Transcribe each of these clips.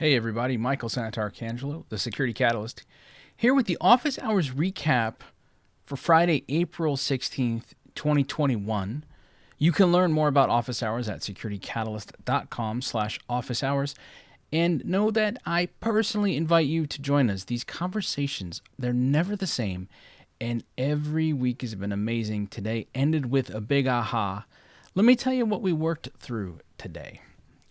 Hey everybody, Michael Santarcangelo, the Security Catalyst, here with the office hours recap for Friday, April 16th, 2021. You can learn more about office hours at securitycatalyst.com slash office hours. And know that I personally invite you to join us. These conversations, they're never the same. And every week has been amazing. Today ended with a big aha. Let me tell you what we worked through today.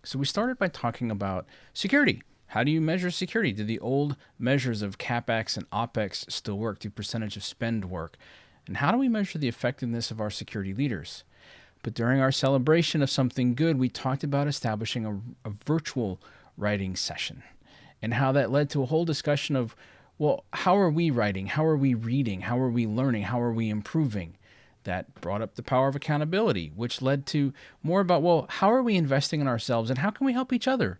So we started by talking about security. How do you measure security? Do the old measures of CapEx and OpEx still work? Do percentage of spend work? And how do we measure the effectiveness of our security leaders? But during our celebration of something good, we talked about establishing a, a virtual writing session and how that led to a whole discussion of, well, how are we writing? How are we reading? How are we learning? How are we improving? That brought up the power of accountability, which led to more about, well, how are we investing in ourselves and how can we help each other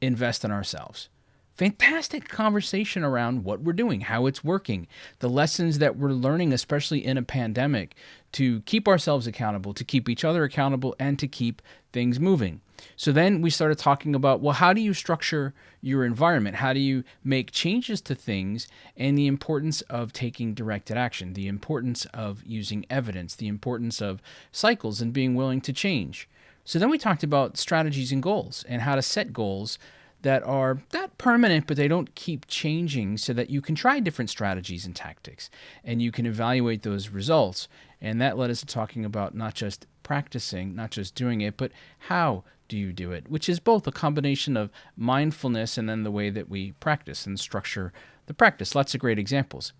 invest in ourselves? Fantastic conversation around what we're doing, how it's working, the lessons that we're learning, especially in a pandemic, to keep ourselves accountable, to keep each other accountable, and to keep things moving. So then we started talking about well, how do you structure your environment? How do you make changes to things? And the importance of taking directed action, the importance of using evidence, the importance of cycles and being willing to change. So then we talked about strategies and goals and how to set goals that are not permanent, but they don't keep changing so that you can try different strategies and tactics and you can evaluate those results. And that led us to talking about not just practicing, not just doing it, but how do you do it, which is both a combination of mindfulness and then the way that we practice and structure the practice. Lots of great examples.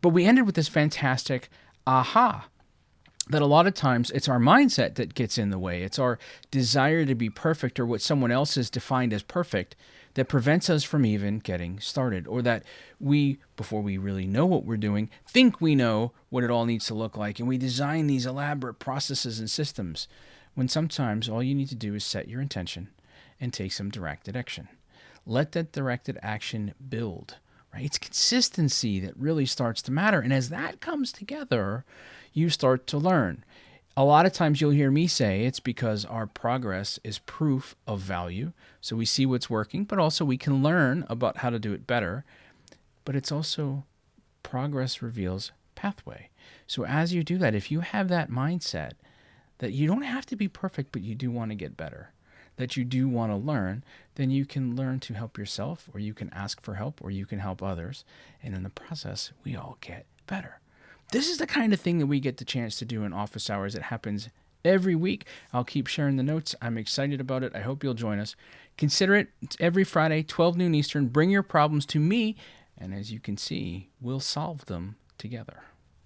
But we ended with this fantastic aha that a lot of times it's our mindset that gets in the way. It's our desire to be perfect or what someone else has defined as perfect that prevents us from even getting started. Or that we, before we really know what we're doing, think we know what it all needs to look like. And we design these elaborate processes and systems when sometimes all you need to do is set your intention and take some directed action. Let that directed action build. Right? It's consistency that really starts to matter. And as that comes together, you start to learn. A lot of times you'll hear me say it's because our progress is proof of value. So we see what's working, but also we can learn about how to do it better. But it's also progress reveals pathway. So as you do that, if you have that mindset that you don't have to be perfect, but you do want to get better, that you do want to learn, then you can learn to help yourself, or you can ask for help, or you can help others. And in the process, we all get better. This is the kind of thing that we get the chance to do in office hours. It happens every week. I'll keep sharing the notes. I'm excited about it. I hope you'll join us. Consider it. It's every Friday, 12 noon Eastern. Bring your problems to me, and as you can see, we'll solve them together.